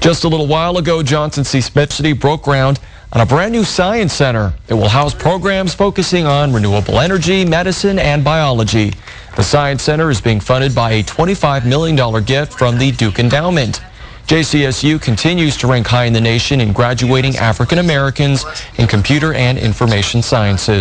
Just a little while ago, Johnson C. Smith City broke ground on a brand new science center. It will house programs focusing on renewable energy, medicine, and biology. The Science Center is being funded by a $25 million gift from the Duke Endowment. JCSU continues to rank high in the nation in graduating African Americans in computer and information sciences.